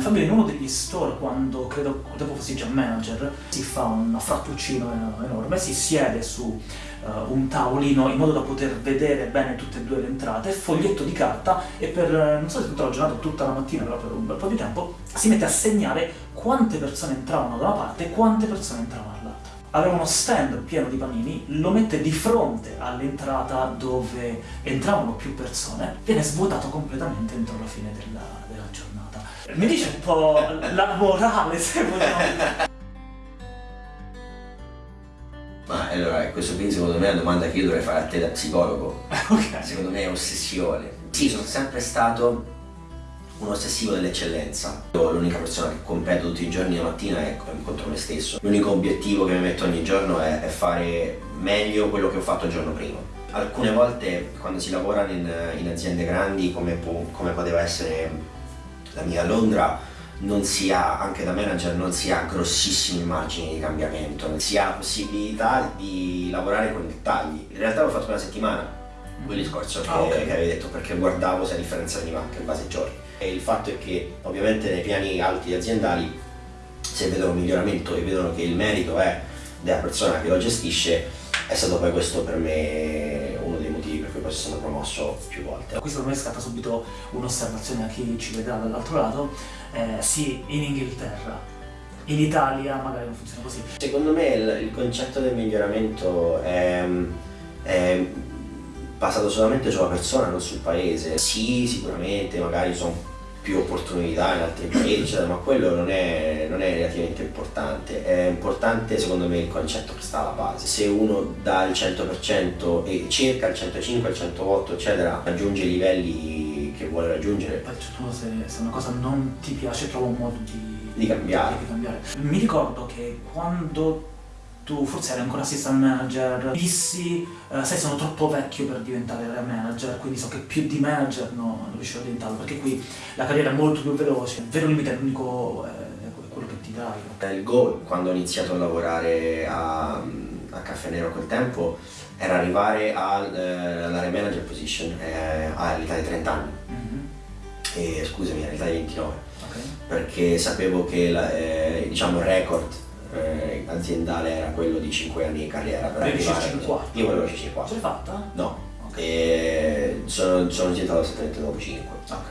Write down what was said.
Fabio, in uno degli store, quando credo dopo fossi già manager, si fa un frattuccino enorme, si siede su uh, un tavolino in modo da poter vedere bene tutte e due le entrate, foglietto di carta e per, non so se tutta la giornata tutta la mattina, però per un bel po' di tempo, si mette a segnare quante persone entravano da una parte e quante persone entravano aveva uno stand pieno di panini, lo mette di fronte all'entrata dove entravano più persone, viene svuotato completamente entro la fine della, della giornata. Mi dice un po' la morale, se vogliamo. Ma allora, questo qui secondo me è una domanda che io dovrei fare a te da psicologo. ok. Secondo me è ossessione. Sì, sono sempre stato un ossessivo dell'eccellenza. L'unica persona che competo tutti i giorni la mattina è contro me stesso. L'unico obiettivo che mi metto ogni giorno è, è, fare meglio quello che ho fatto il giorno prima. Alcune volte quando si lavora in, in aziende grandi come, come poteva essere la mia a Londra non si ha, anche da manager, non si ha grossissimi margini di cambiamento, si ha possibilità di lavorare con dettagli. In realtà l'ho fatto una settimana, quel discorso che, ah, okay. che avevi detto, perché guardavo se la differenza veniva anche in base ai giorni. E il fatto è che ovviamente nei piani alti aziendali se vedono un miglioramento e vedono che il merito è della persona che lo gestisce è stato poi questo per me uno dei motivi per cui poi sono promosso più volte. Qui secondo me scatta subito un'osservazione a chi ci vedrà dall'altro lato, eh, sì in Inghilterra, in Italia magari non funziona così. Secondo me il, il concetto del miglioramento è, è basato solamente sulla persona, non sul paese. Sì, sicuramente magari sono più opportunità in altri paesi, eccetera, ma quello non è, non è, relativamente importante. È importante secondo me il concetto che sta alla base. Se uno dà il 100% e cerca il 105, il 108, eccetera, raggiunge i livelli che vuole raggiungere. Poi tu se, se una cosa non ti piace trova un modo di, di cambiare. di cambiare. Mi ricordo che quando tu forse eri ancora assistant manager, dissi, eh, sai sono troppo vecchio per diventare manager, quindi so che più di manager no, non riuscirò a diventarlo, perché qui la carriera è molto più veloce, il vero limite è l'unico, è quello che ti dai. Il goal, quando ho iniziato a lavorare a, a Caffè Nero a quel tempo, era arrivare all'area eh, manager position eh, all'età di 30 anni. Mm -hmm. E scusami, all'età di 29. Okay. Perché sapevo che la, eh, diciamo, il record eh, aziendale era quello di 5 anni di carriera per arrivare C4? Io volevo C4. Ce l'hai fatta? No. Okay. E sono, sono diventato esattamente dopo 5. Ok.